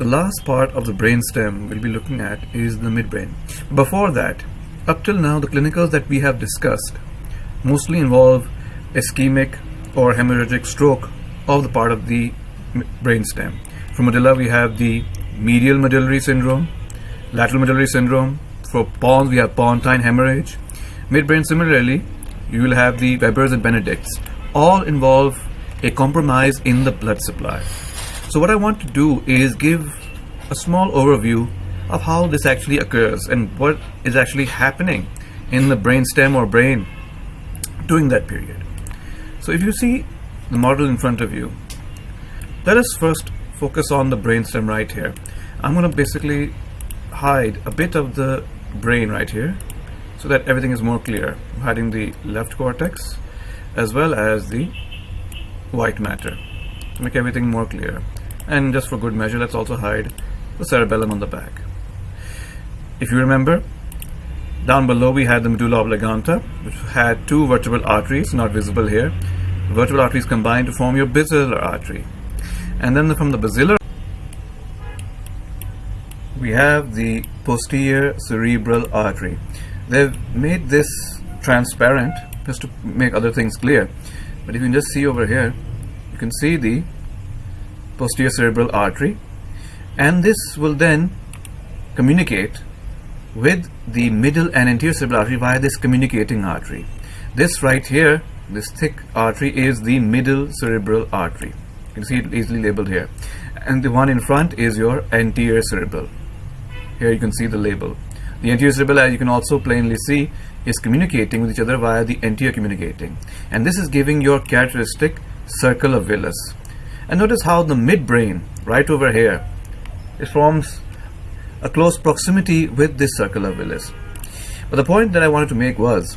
the last part of the brainstem we'll be looking at is the midbrain. Before that, up till now the clinicals that we have discussed mostly involve ischemic or hemorrhagic stroke of the part of the brainstem. For medulla we have the medial medullary syndrome, lateral medullary syndrome. For pons we have pontine hemorrhage. Midbrain similarly you will have the Weber's and Benedict's. All involve a compromise in the blood supply. So what I want to do is give a small overview of how this actually occurs and what is actually happening in the brainstem or brain during that period. So if you see the model in front of you, let us first focus on the brainstem right here. I'm going to basically hide a bit of the brain right here so that everything is more clear. I'm hiding the left cortex as well as the white matter to make everything more clear. And just for good measure, let's also hide the cerebellum on the back. If you remember, down below we had the medulla oblongata, which had two vertebral arteries, not visible here. The vertebral arteries combine to form your basilar artery. And then from the basilar, we have the posterior cerebral artery. They've made this transparent just to make other things clear. But if you just see over here, you can see the posterior cerebral artery and this will then communicate with the middle and anterior cerebral artery via this communicating artery. This right here, this thick artery is the middle cerebral artery. You can see it easily labeled here. And the one in front is your anterior cerebral. Here you can see the label. The anterior cerebral, as you can also plainly see, is communicating with each other via the anterior communicating. And this is giving your characteristic circle of Willis. And notice how the midbrain, right over here, it forms a close proximity with this circular of Willis. But the point that I wanted to make was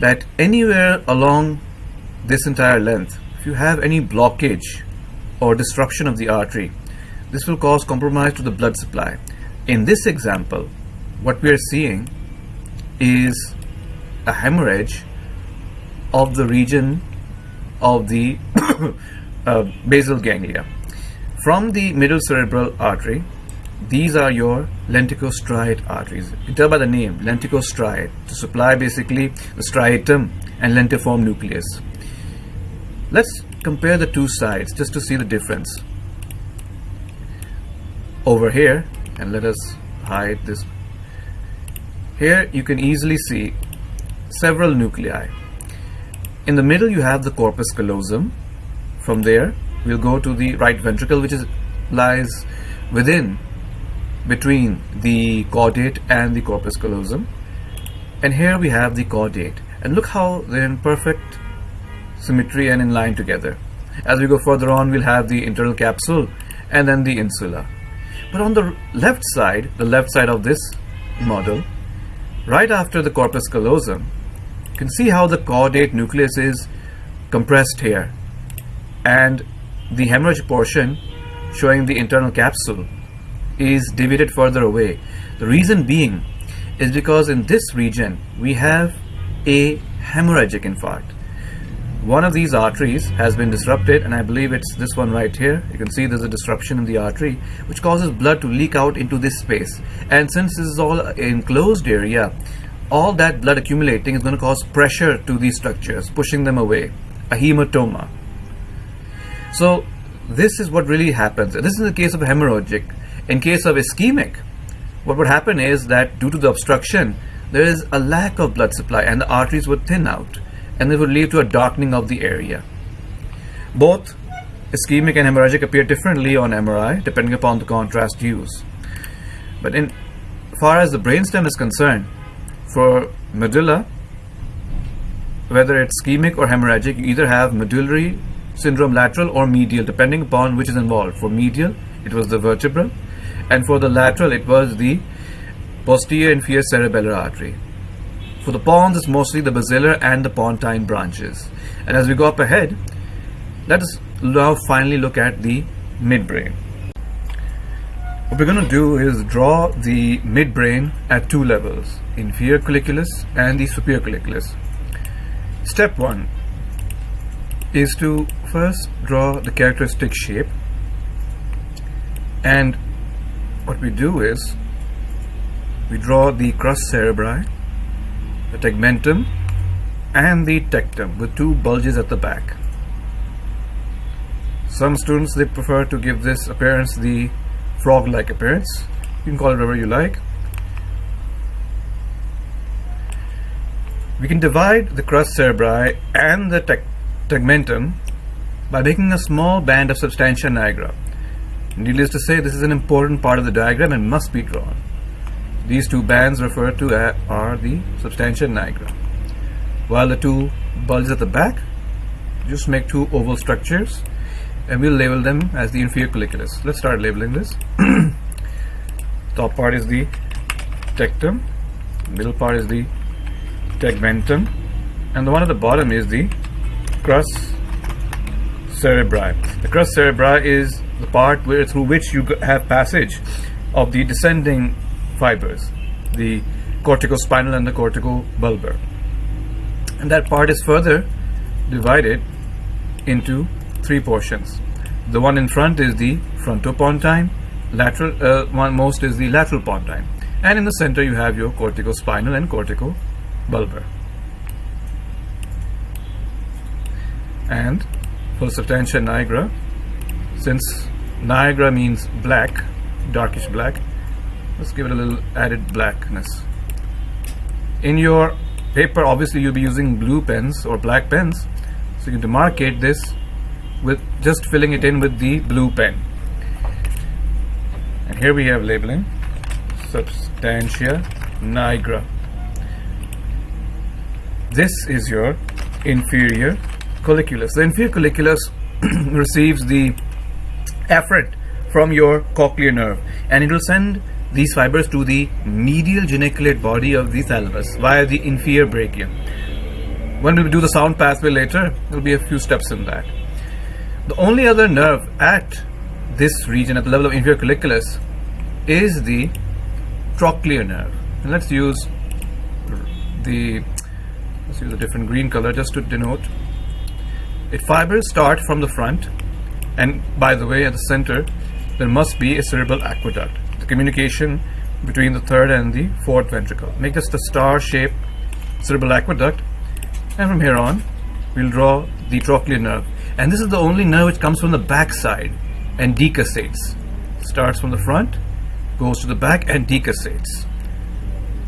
that anywhere along this entire length, if you have any blockage or disruption of the artery, this will cause compromise to the blood supply. In this example, what we are seeing is a hemorrhage of the region of the uh, basal ganglia. From the middle cerebral artery, these are your lenticulostriate arteries. You tell by the name, lenticulostriate, to supply basically the striatum and lentiform nucleus. Let's compare the two sides just to see the difference. Over here, and let us hide this. Here you can easily see several nuclei. In the middle you have the corpus callosum. From there we'll go to the right ventricle which is lies within between the caudate and the corpus callosum. And here we have the caudate. And look how they're in perfect symmetry and in line together. As we go further on we'll have the internal capsule and then the insula. But on the left side the left side of this model right after the corpus callosum you can see how the caudate nucleus is compressed here and the hemorrhage portion showing the internal capsule is deviated further away. The reason being is because in this region we have a hemorrhagic infarct. One of these arteries has been disrupted and I believe it's this one right here. You can see there's a disruption in the artery which causes blood to leak out into this space. And since this is all enclosed area, all that blood accumulating is going to cause pressure to these structures, pushing them away. A hematoma. So this is what really happens. This is the case of hemorrhagic. In case of ischemic, what would happen is that due to the obstruction, there is a lack of blood supply and the arteries would thin out and it would lead to a darkening of the area. Both ischemic and hemorrhagic appear differently on MRI depending upon the contrast used. But in far as the brainstem is concerned, for medulla, whether it's ischemic or hemorrhagic, you either have medullary syndrome lateral or medial depending upon which is involved. For medial, it was the vertebral and for the lateral it was the posterior inferior cerebellar artery. For the pons it's mostly the basilar and the pontine branches. And as we go up ahead, let us now finally look at the midbrain. What we're going to do is draw the midbrain at two levels, inferior colliculus and the superior colliculus. Step 1 is to first draw the characteristic shape and what we do is we draw the crus cerebri, the tegmentum, and the tectum with two bulges at the back. Some students they prefer to give this appearance the frog-like appearance. You can call it whatever you like. We can divide the crus cerebri and the teg tegmentum by making a small band of substantia nigra. Needless to say, this is an important part of the diagram and must be drawn. These two bands referred to are the substantia nigra. While the two bulges at the back just make two oval structures and we'll label them as the inferior colliculus. Let's start labeling this. Top part is the tectum, middle part is the tegmentum, and the one at the bottom is the crus cerebri. The crus cerebri is the part where through which you have passage of the descending fibers, the corticospinal and the corticobulbar. And that part is further divided into three portions. The one in front is the frontopontine, lateral uh, one most is the lateral pontine, and in the center you have your corticospinal and corticobulbar. And for substantia nigra, since nigra means black, darkish black, let's give it a little added blackness. In your paper, obviously you'll be using blue pens or black pens, so you can demarcate this with just filling it in with the blue pen. And here we have labeling substantia nigra. This is your inferior colliculus. The inferior colliculus receives the efferent from your cochlear nerve and it will send these fibers to the medial geniculate body of the thalamus via the inferior brachium. When we do the sound pathway later, there will be a few steps in that. The only other nerve at this region, at the level of inferior colliculus, is the trochlear nerve. And let's use the let's use a different green color just to denote. If fibers start from the front, and by the way, at the center, there must be a cerebral aqueduct. The communication between the third and the fourth ventricle. Make this the star-shaped cerebral aqueduct, and from here on, we'll draw the trochlear nerve and this is the only nerve which comes from the back side and decussates starts from the front goes to the back and decussates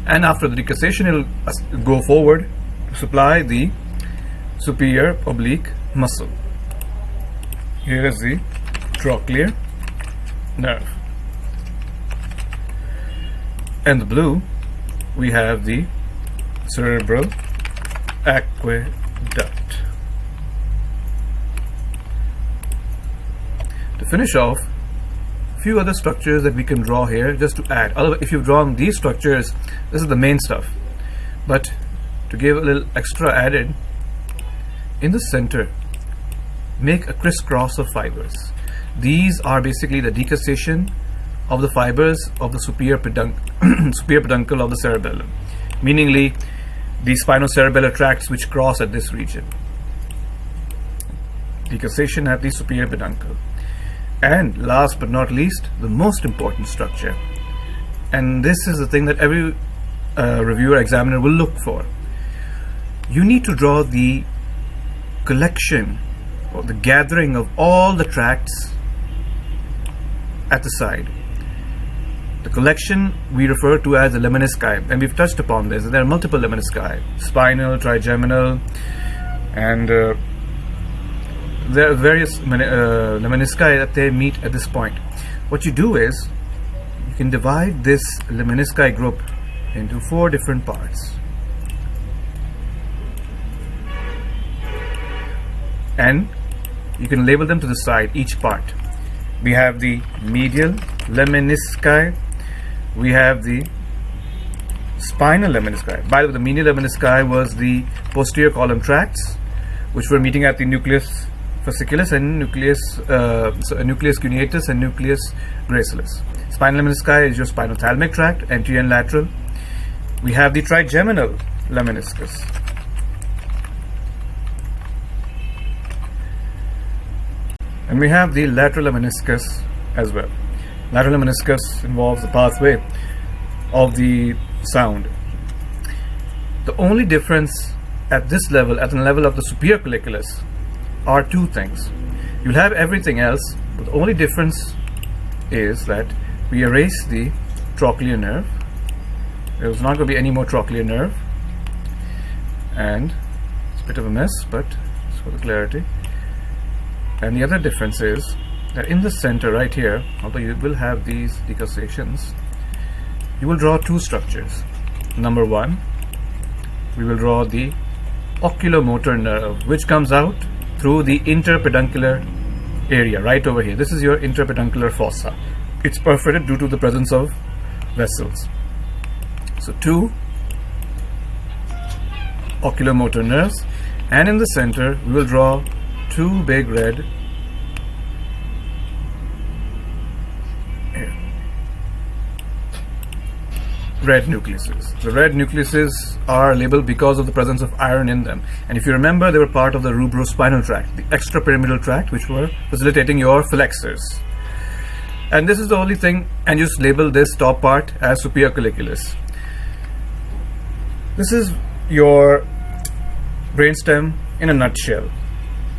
and after the decussation it will go forward to supply the superior oblique muscle here is the trochlear nerve and the blue we have the cerebral aqueduct To finish off, few other structures that we can draw here just to add. Otherwise, if you've drawn these structures, this is the main stuff. But to give a little extra added, in the center, make a crisscross of fibers. These are basically the decussation of the fibers of the superior, superior peduncle of the cerebellum, meaningly the spinocerebellar tracts which cross at this region. Decussation at the superior peduncle. And last but not least, the most important structure. And this is the thing that every uh, reviewer examiner will look for. You need to draw the collection or the gathering of all the tracts at the side. The collection we refer to as the lemnisci, and we've touched upon this. There are multiple lemnisci, spinal, trigeminal, and uh, there are various uh, lemnisci that they meet at this point. What you do is you can divide this lemnisci group into four different parts. And you can label them to the side, each part. We have the medial lemnisci, we have the spinal lemnisci. By the way, the medial lemnisci was the posterior column tracts, which were meeting at the nucleus fasciculus and nucleus, uh, so nucleus cuneatus and nucleus gracilis. Spinal lemnisci is your spinothalamic tract, anterior and lateral. We have the trigeminal lemniscus. And we have the lateral lemniscus as well. Lateral lemniscus involves the pathway of the sound. The only difference at this level, at the level of the superior colliculus, are two things. You'll have everything else, but the only difference is that we erase the trochlear nerve. There's not going to be any more trochlear nerve. And it's a bit of a mess, but for the clarity. And the other difference is that in the center right here, although you will have these decussations, you will draw two structures. Number one, we will draw the oculomotor nerve, which comes out through the interpeduncular area right over here. This is your interpeduncular fossa. It's perforated due to the presence of vessels. So two oculomotor nerves and in the center we will draw two big red red nucleuses. The red nucleuses are labeled because of the presence of iron in them. And if you remember, they were part of the rubrospinal tract, the extrapyramidal tract, which were facilitating your flexors. And this is the only thing, and you just label this top part as superior colliculus. This is your brainstem in a nutshell.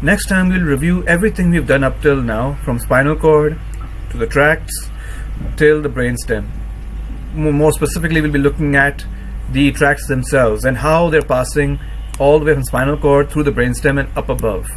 Next time we'll review everything we've done up till now, from spinal cord to the tracts till the brainstem more specifically we'll be looking at the tracts themselves and how they're passing all the way from spinal cord through the brainstem and up above.